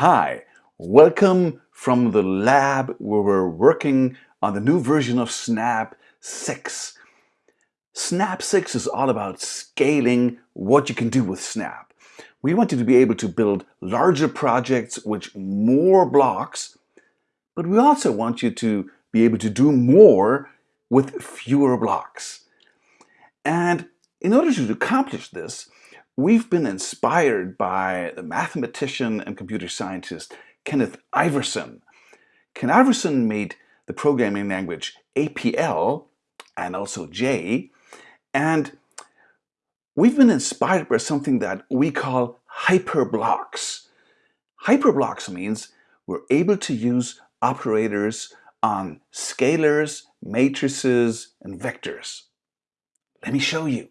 Hi, welcome from the lab where we're working on the new version of Snap 6. Snap 6 is all about scaling what you can do with Snap. We want you to be able to build larger projects with more blocks, but we also want you to be able to do more with fewer blocks. And in order to accomplish this, We've been inspired by the mathematician and computer scientist Kenneth Iverson. Ken Iverson made the programming language APL and also J, and we've been inspired by something that we call hyperblocks. Hyperblocks means we're able to use operators on scalars, matrices, and vectors. Let me show you.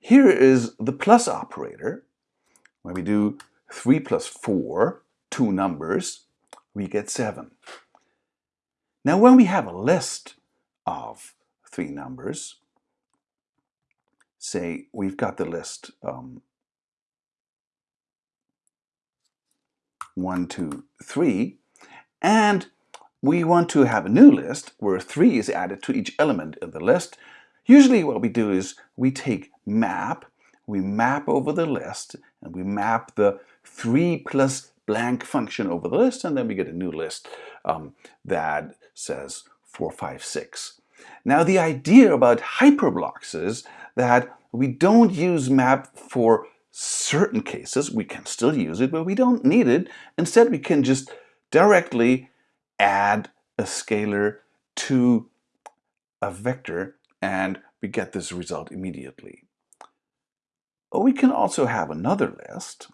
Here is the plus operator. When we do 3 plus 4, two numbers, we get 7. Now when we have a list of three numbers, say we've got the list um, 1, 2, 3, and we want to have a new list where 3 is added to each element in the list, Usually what we do is we take map, we map over the list, and we map the 3 plus blank function over the list, and then we get a new list um, that says 4, 5, 6. Now the idea about hyperblocks is that we don't use map for certain cases. We can still use it, but we don't need it. Instead, we can just directly add a scalar to a vector and we get this result immediately. We can also have another list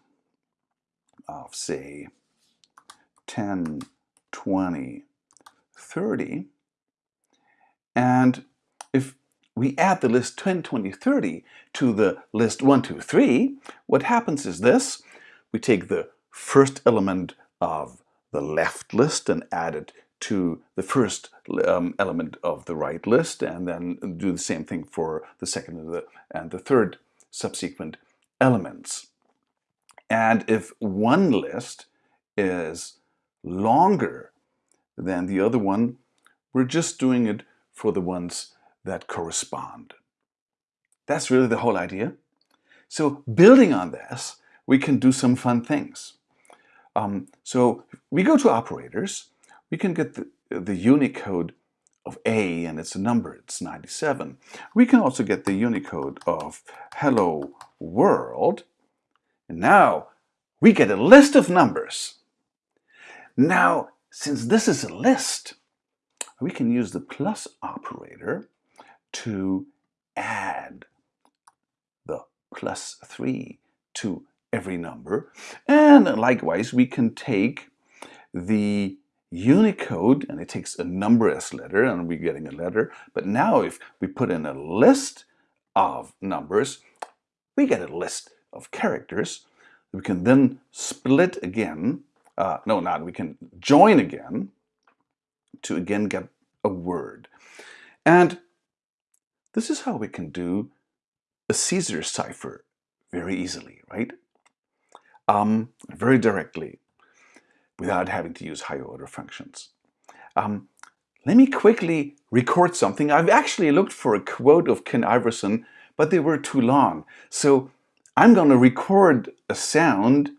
of say 10, 20, 30 and if we add the list 10, 20, 30 to the list 1, 2, 3, what happens is this. We take the first element of the left list and add it to the first um, element of the right list and then do the same thing for the second and the, and the third subsequent elements. And if one list is longer than the other one, we're just doing it for the ones that correspond. That's really the whole idea. So building on this, we can do some fun things. Um, so we go to operators we can get the, the Unicode of A and it's a number, it's 97. We can also get the Unicode of hello world. And now we get a list of numbers. Now, since this is a list, we can use the plus operator to add the plus 3 to every number. And likewise, we can take the Unicode, and it takes a number as letter, and we're getting a letter. But now if we put in a list of numbers, we get a list of characters. We can then split again, uh, no, not, we can join again to again get a word. And this is how we can do a Caesar cipher very easily, right? Um, very directly without having to use higher order functions. Um, let me quickly record something. I've actually looked for a quote of Ken Iverson, but they were too long. So I'm going to record a sound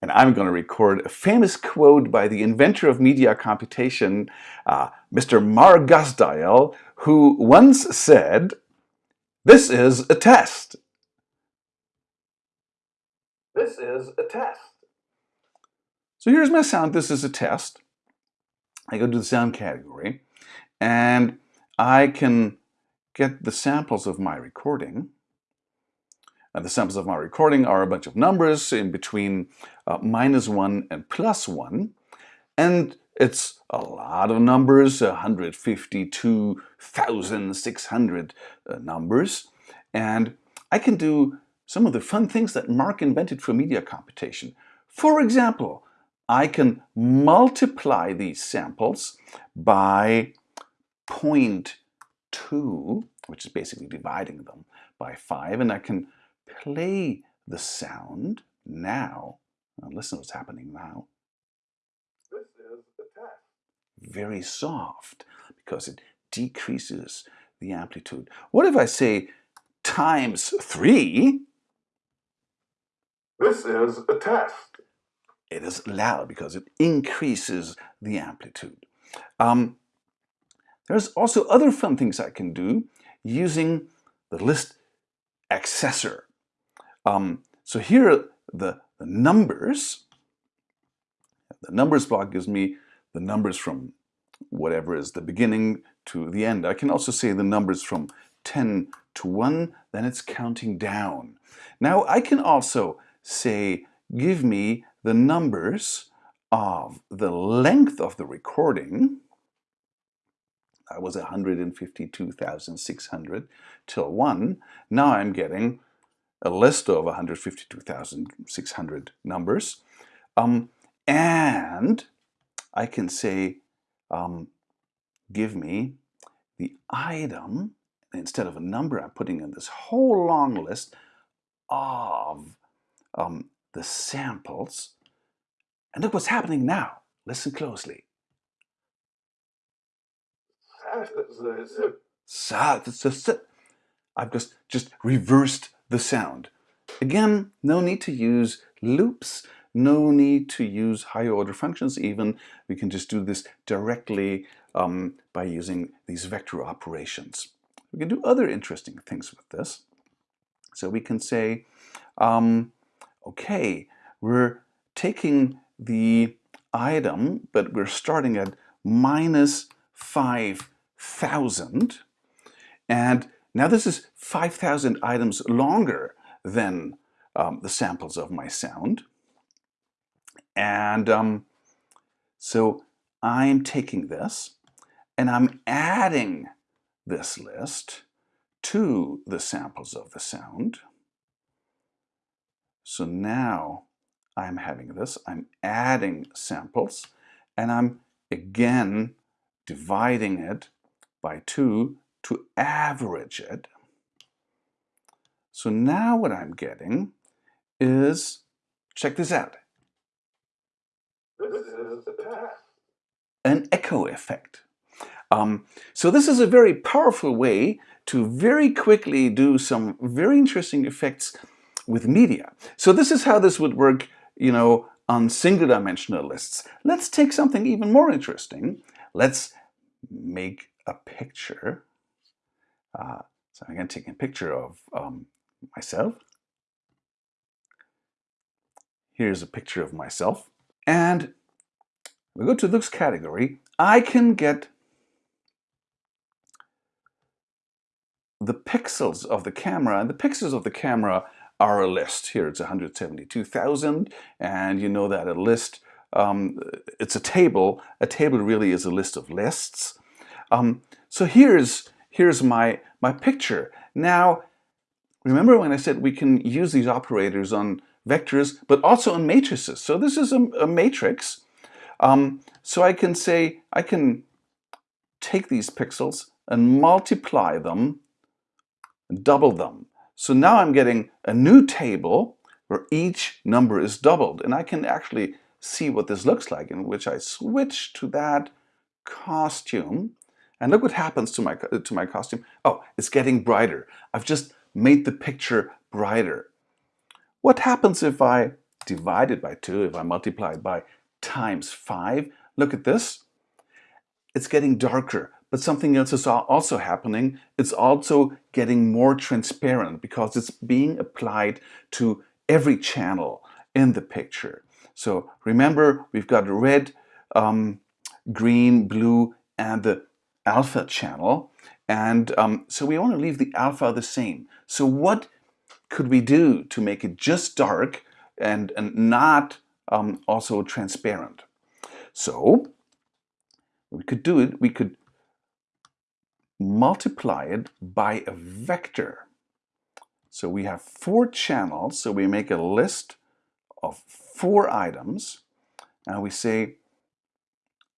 and I'm going to record a famous quote by the inventor of media computation, uh, Mr. Mark Guzdial, who once said, this is a test. This is a test. So here's my sound. This is a test. I go to the sound category and I can get the samples of my recording. And the samples of my recording are a bunch of numbers in between uh, minus 1 and plus 1. And it's a lot of numbers, 152,600 uh, numbers. And I can do some of the fun things that Mark invented for media computation. For example, I can multiply these samples by 0.2 which is basically dividing them by 5. And I can play the sound now. now listen what's happening now. This is the test. Very soft because it decreases the amplitude. What if I say times 3? This is a test. It is loud because it increases the amplitude. Um, there's also other fun things I can do using the list accessor. Um, so here are the, the numbers. The numbers block gives me the numbers from whatever is the beginning to the end. I can also say the numbers from 10 to 1, then it's counting down. Now I can also say, give me the numbers of the length of the recording, that was 152,600 till 1. Now I'm getting a list of 152,600 numbers. Um, and I can say, um, give me the item, instead of a number, I'm putting in this whole long list of um, the samples. And look what's happening now. Listen closely. I've just, just reversed the sound. Again, no need to use loops, no need to use higher order functions even. We can just do this directly um, by using these vector operations. We can do other interesting things with this. So we can say, um, okay, we're taking the item, but we're starting at minus 5,000. And now this is 5,000 items longer than um, the samples of my sound. And um, so I'm taking this and I'm adding this list to the samples of the sound. So now I'm having this, I'm adding samples, and I'm again dividing it by 2 to average it. So now what I'm getting is, check this out an echo effect. Um, so this is a very powerful way to very quickly do some very interesting effects with media. So this is how this would work, you know, on single dimensional lists. Let's take something even more interesting. Let's make a picture. Uh, so I'm going to take a picture of um, myself. Here's a picture of myself. And we go to this category. I can get the pixels of the camera. And the pixels of the camera a list. Here it's 172,000 and you know that a list, um, it's a table. A table really is a list of lists. Um, so here's, here's my, my picture. Now, remember when I said we can use these operators on vectors, but also on matrices. So this is a, a matrix. Um, so I can say, I can take these pixels and multiply them, double them. So now I'm getting a new table where each number is doubled. And I can actually see what this looks like in which I switch to that costume. And look what happens to my, uh, to my costume. Oh, it's getting brighter. I've just made the picture brighter. What happens if I divide it by 2, if I multiply it by times 5? Look at this. It's getting darker. But something else is also happening. It's also getting more transparent because it's being applied to every channel in the picture. So remember, we've got red, um, green, blue, and the alpha channel. And um, so we want to leave the alpha the same. So what could we do to make it just dark and, and not um, also transparent? So we could do it, we could multiply it by a vector. So we have four channels, so we make a list of four items, and we say,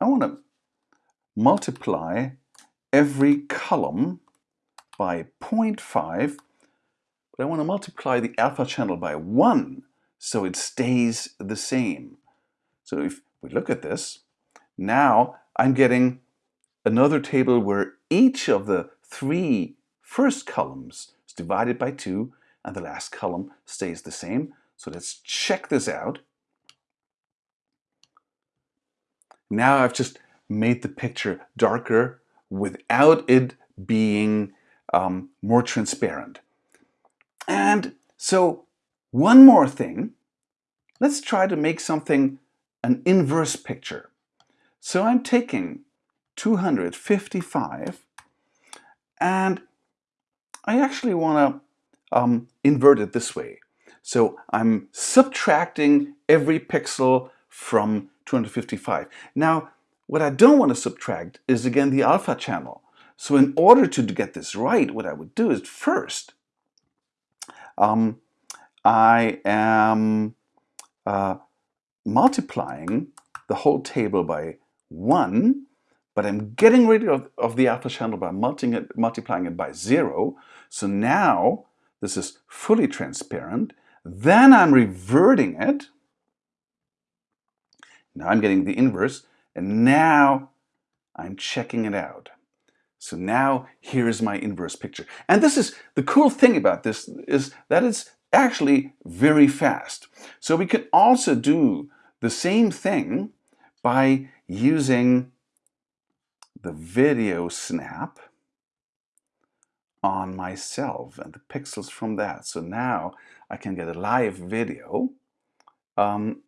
I want to multiply every column by 0.5, but I want to multiply the alpha channel by 1 so it stays the same. So if we look at this, now I'm getting another table where each of the three first columns is divided by 2 and the last column stays the same. So let's check this out. Now I've just made the picture darker without it being um, more transparent. And so one more thing, let's try to make something an inverse picture. So I'm taking 255 and I actually want to um, invert it this way. So I'm subtracting every pixel from 255. Now, what I don't want to subtract is again the alpha channel. So in order to get this right, what I would do is first, um, I am uh, multiplying the whole table by 1, but I'm getting rid of, of the alpha channel by multiplying it, multiplying it by 0. So now this is fully transparent. Then I'm reverting it. Now I'm getting the inverse, and now I'm checking it out. So now here's my inverse picture. And this is the cool thing about this is that it's actually very fast. So we can also do the same thing by using the video snap on myself and the pixels from that. So now I can get a live video um,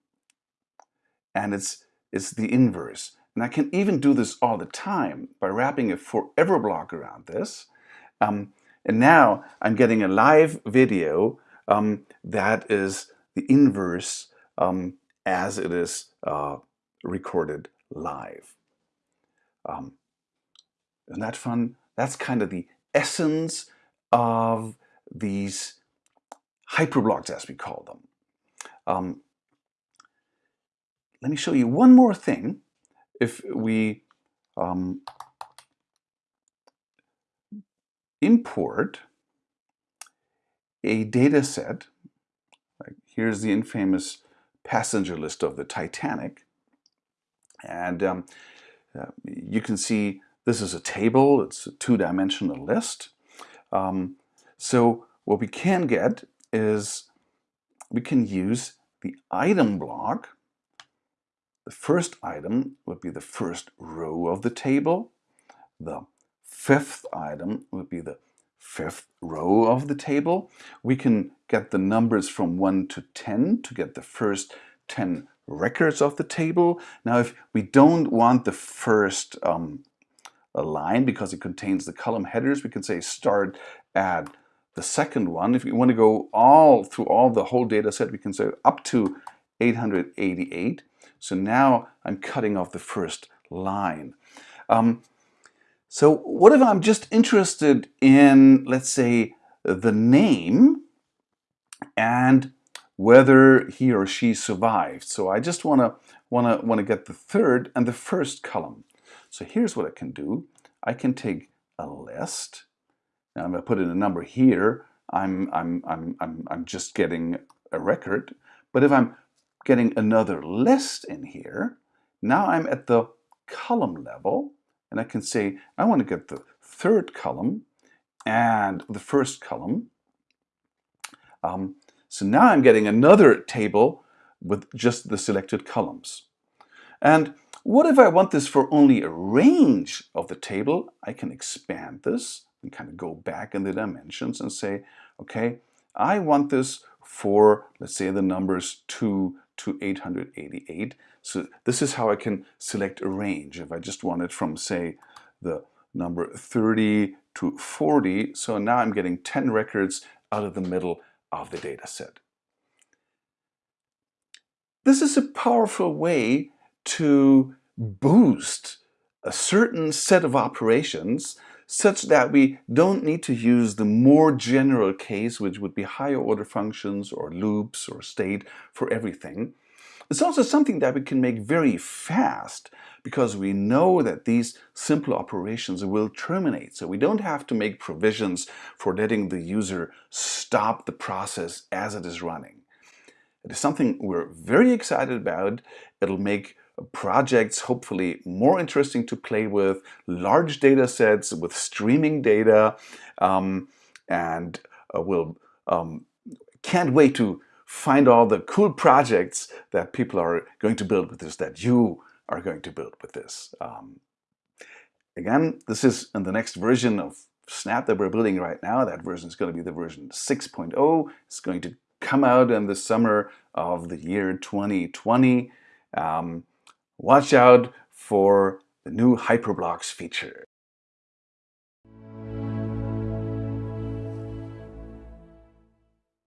and it's, it's the inverse. And I can even do this all the time by wrapping a forever block around this. Um, and now I'm getting a live video um, that is the inverse um, as it is uh, recorded live. Isn't that fun? That's kind of the essence of these hyperblocks as we call them. Um, let me show you one more thing if we um, import a data set, like here's the infamous passenger list of the Titanic, and um, uh, you can see this is a table, it's a two-dimensional list. Um, so what we can get is we can use the item block the first item would be the first row of the table. The fifth item would be the fifth row of the table. We can get the numbers from 1 to 10 to get the first 10 records of the table. Now, if we don't want the first um, line because it contains the column headers, we can say start at the second one. If we want to go all through all the whole data set, we can say up to 888. So now I'm cutting off the first line. Um, so what if I'm just interested in, let's say, the name and whether he or she survived. So I just want to want to want to get the third and the first column. So here's what I can do. I can take a list. Now I'm going to put in a number here. I'm I'm I'm I'm I'm just getting a record. But if I'm getting another list in here. Now I'm at the column level and I can say I want to get the third column and the first column. Um, so now I'm getting another table with just the selected columns. And what if I want this for only a range of the table? I can expand this and kind of go back in the dimensions and say, okay, I want this for, let's say, the numbers 2 to 888. So this is how I can select a range. If I just want it from, say, the number 30 to 40, so now I'm getting 10 records out of the middle of the data set. This is a powerful way to boost a certain set of operations such that we don't need to use the more general case, which would be higher order functions or loops or state for everything. It's also something that we can make very fast because we know that these simple operations will terminate. So we don't have to make provisions for letting the user stop the process as it is running. It is something we're very excited about. It'll make projects hopefully more interesting to play with, large data sets with streaming data, um, and uh, we'll um, can't wait to find all the cool projects that people are going to build with this, that you are going to build with this. Um, again, this is in the next version of Snap that we're building right now. That version is going to be the version 6.0. It's going to come out in the summer of the year 2020. Um, watch out for the new Hyperblocks feature.